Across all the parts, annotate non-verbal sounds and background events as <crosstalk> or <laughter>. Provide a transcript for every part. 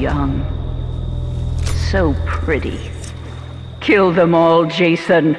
young, so pretty. Kill them all, Jason.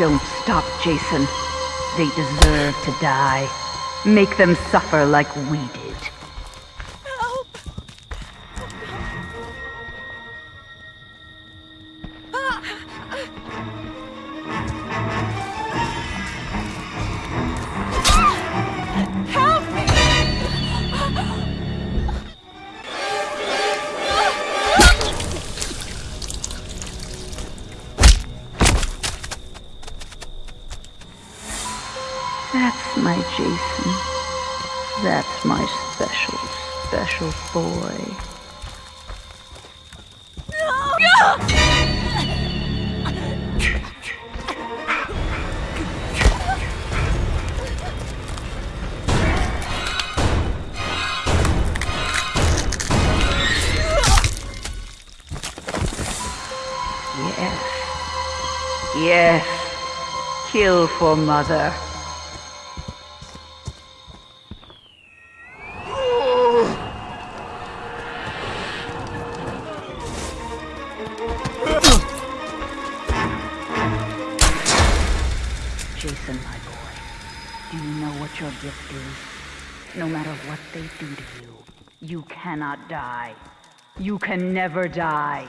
Don't stop, Jason. They deserve to die. Make them suffer like we did. Special, special boy. Yes. Yes. Kill for mother. No matter what they do to you, you cannot die. You can never die.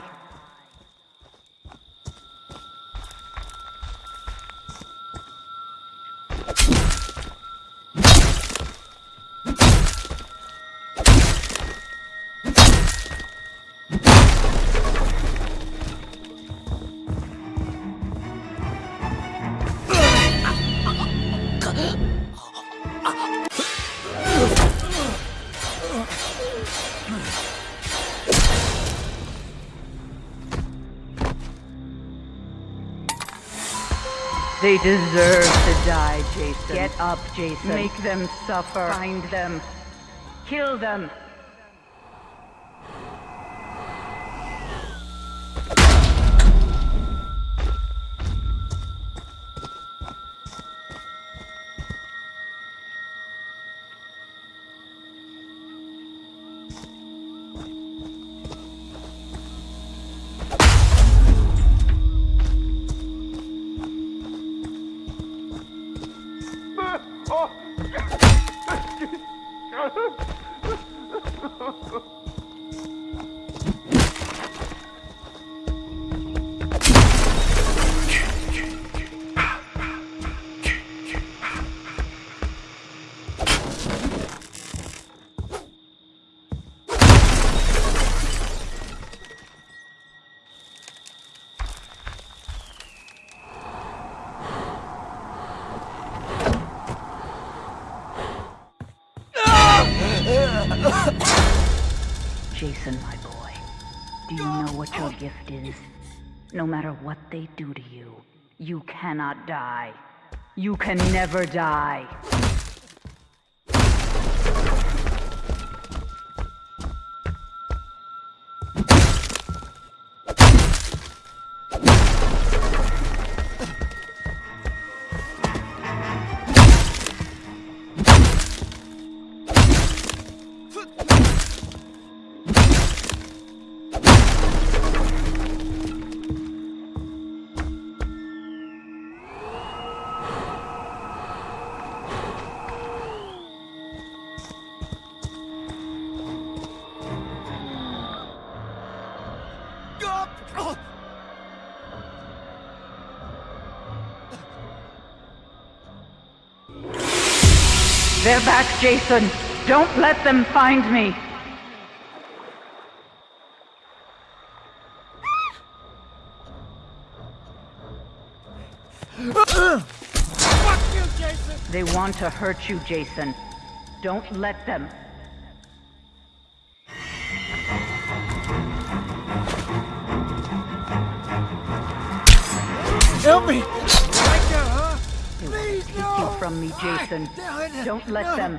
They deserve to die, Jason. Get up, Jason. Make them suffer. Find them. Kill them. Jason, my boy, do you know what your gift is? No matter what they do to you, you cannot die. You can never die. They're back, Jason. Don't let them find me. Fuck you, Jason! They want to hurt you, Jason. Don't let them. Help me! No! from me, Jason. Don't let them.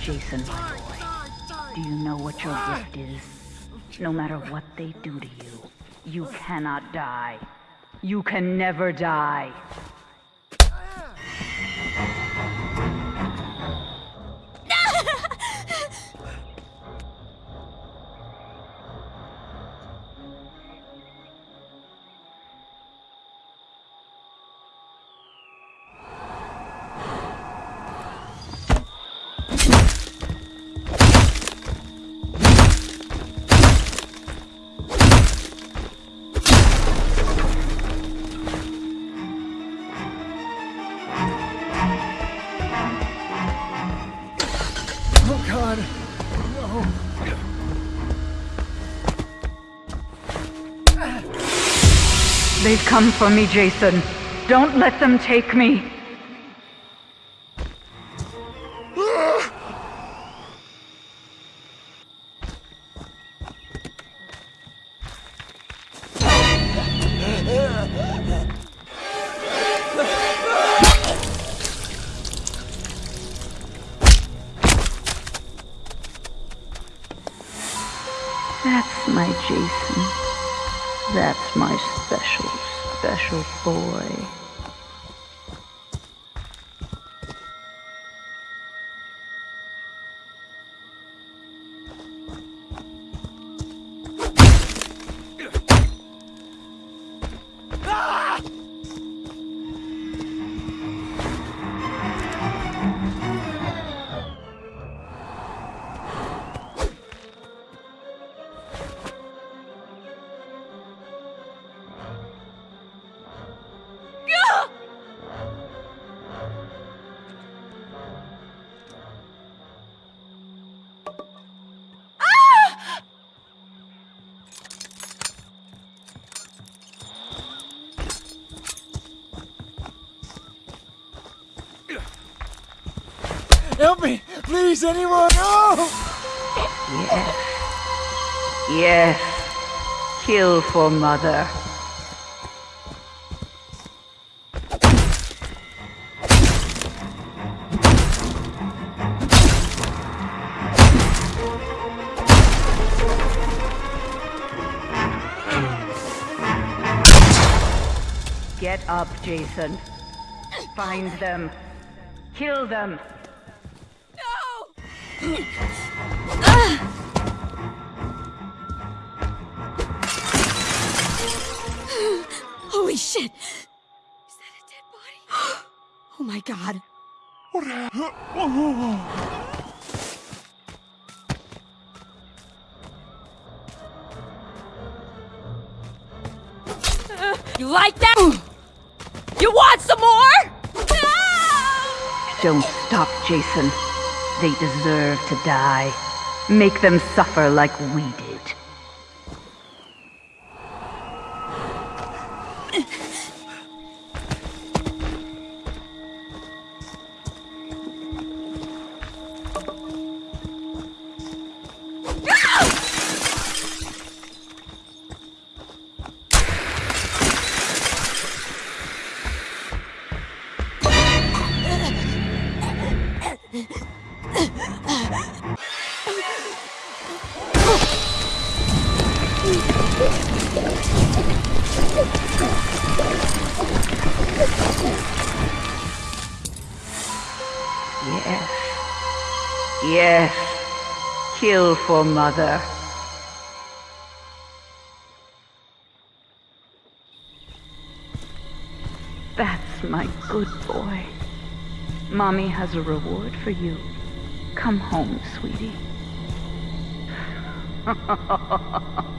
Jason, my boy. Do you know what your gift is? No matter what they do to you, you cannot die. You can never die. They've come for me, Jason. Don't let them take me. That's my Jason. That's my special, special boy. Help me! Please, anyone! No! Yes. Yes. Kill for mother. Get up, Jason. Find them. Kill them. No! Holy shit! Is that a dead body? <gasps> Oh my god. You like that? You want some more? Ah! Don't stop, Jason. They deserve to die. Make them suffer like we did. Yes. Kill for mother. That's my good boy. Mommy has a reward for you. Come home, sweetie. <laughs>